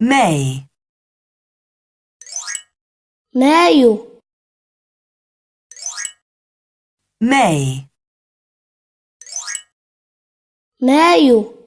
May, maio, May, maio,